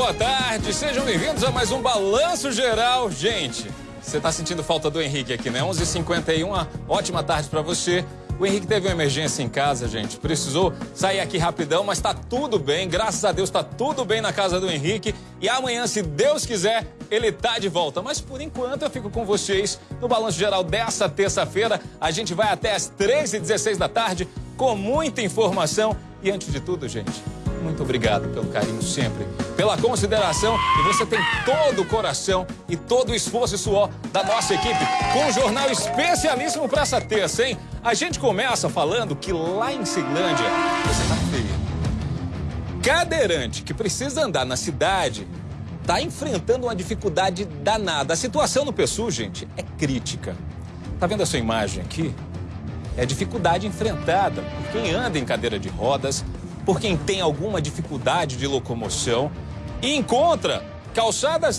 boa tarde. Sejam bem-vindos a mais um Balanço Geral. Gente, você está sentindo falta do Henrique aqui, né? 11h51, uma ótima tarde para você. O Henrique teve uma emergência em casa, gente. Precisou sair aqui rapidão, mas está tudo bem. Graças a Deus está tudo bem na casa do Henrique. E amanhã, se Deus quiser, ele tá de volta. Mas por enquanto eu fico com vocês no Balanço Geral dessa terça-feira. A gente vai até as 13h16 da tarde com muita informação. E antes de tudo, gente, muito obrigado pelo carinho sempre, pela consideração e você tem todo o coração e todo o esforço e suor da nossa equipe com um jornal especialíssimo para essa terça, hein? A gente começa falando que lá em Ceilândia você tá feio. Cadeirante que precisa andar na cidade tá enfrentando uma dificuldade danada. A situação no PSU, gente, é crítica. Tá vendo essa imagem aqui? É a dificuldade enfrentada por quem anda em cadeira de rodas, por quem tem alguma dificuldade de locomoção e encontra calçadas não